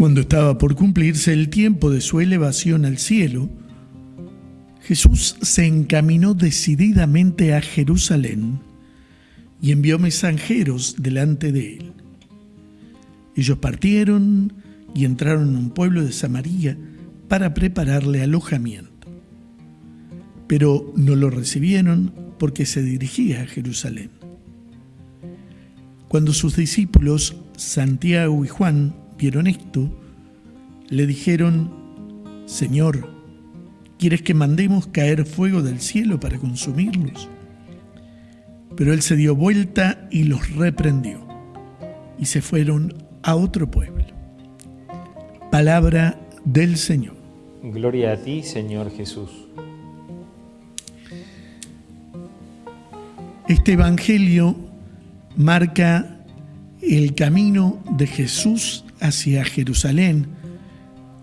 Cuando estaba por cumplirse el tiempo de su elevación al cielo, Jesús se encaminó decididamente a Jerusalén y envió mensajeros delante de él. Ellos partieron y entraron en un pueblo de Samaria para prepararle alojamiento. Pero no lo recibieron porque se dirigía a Jerusalén. Cuando sus discípulos, Santiago y Juan, vieron esto, le dijeron, Señor, ¿quieres que mandemos caer fuego del cielo para consumirlos? Pero él se dio vuelta y los reprendió, y se fueron a otro pueblo. Palabra del Señor. Gloria a ti, Señor Jesús. Este Evangelio marca el camino de Jesús hacia Jerusalén,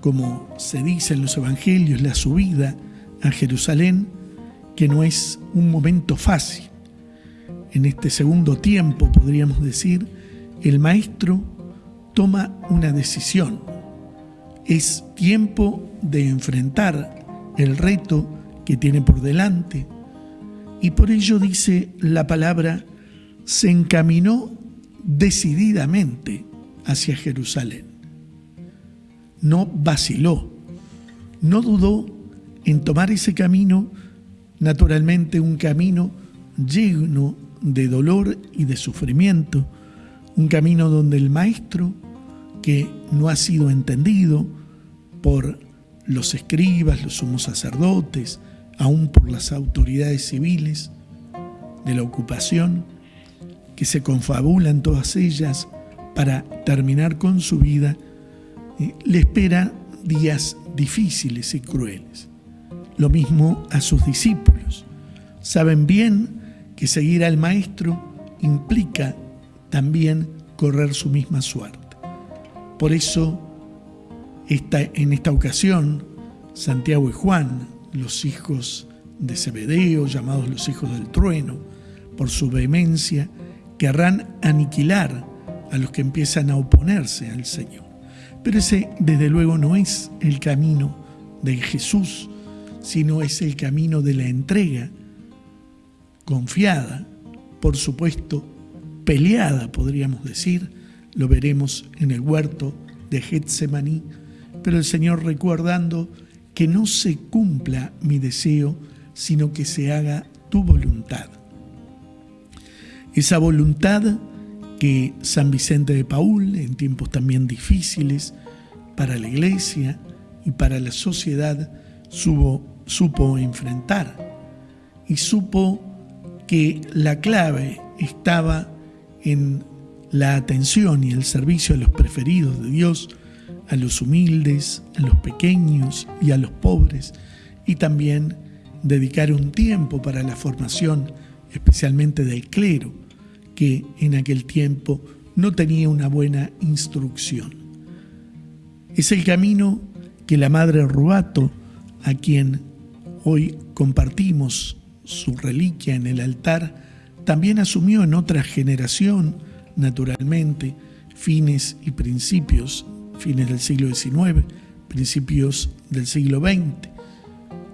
como se dice en los evangelios, la subida a Jerusalén, que no es un momento fácil. En este segundo tiempo, podríamos decir, el maestro toma una decisión. Es tiempo de enfrentar el reto que tiene por delante. Y por ello dice la palabra, se encaminó decididamente hacia Jerusalén. No vaciló, no dudó en tomar ese camino, naturalmente un camino lleno de dolor y de sufrimiento, un camino donde el maestro, que no ha sido entendido por los escribas, los sumos sacerdotes, aún por las autoridades civiles de la ocupación, que se confabulan todas ellas para terminar con su vida, eh, le espera días difíciles y crueles. Lo mismo a sus discípulos. Saben bien que seguir al Maestro implica también correr su misma suerte. Por eso, en esta ocasión, Santiago y Juan, los hijos de Zebedeo, llamados los hijos del trueno, por su vehemencia, querrán aniquilar a los que empiezan a oponerse al Señor. Pero ese, desde luego, no es el camino de Jesús, sino es el camino de la entrega confiada, por supuesto, peleada, podríamos decir, lo veremos en el huerto de Getsemaní, pero el Señor recordando que no se cumpla mi deseo, sino que se haga tu voluntad. Esa voluntad que San Vicente de Paul, en tiempos también difíciles para la iglesia y para la sociedad, supo enfrentar. Y supo que la clave estaba en la atención y el servicio a los preferidos de Dios, a los humildes, a los pequeños y a los pobres, y también dedicar un tiempo para la formación, especialmente del clero, que en aquel tiempo no tenía una buena instrucción. Es el camino que la Madre Rubato, a quien hoy compartimos su reliquia en el altar, también asumió en otra generación, naturalmente, fines y principios, fines del siglo XIX, principios del siglo XX,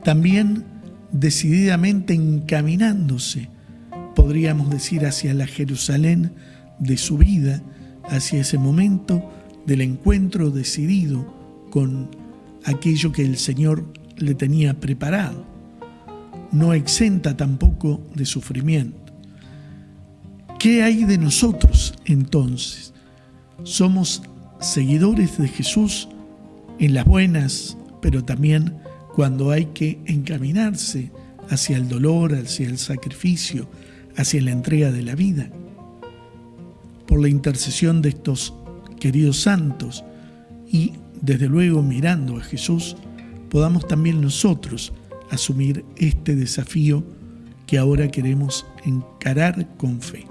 también decididamente encaminándose podríamos decir, hacia la Jerusalén de su vida, hacia ese momento del encuentro decidido con aquello que el Señor le tenía preparado. No exenta tampoco de sufrimiento. ¿Qué hay de nosotros entonces? Somos seguidores de Jesús en las buenas, pero también cuando hay que encaminarse hacia el dolor, hacia el sacrificio, hacia la entrega de la vida. Por la intercesión de estos queridos santos y desde luego mirando a Jesús, podamos también nosotros asumir este desafío que ahora queremos encarar con fe.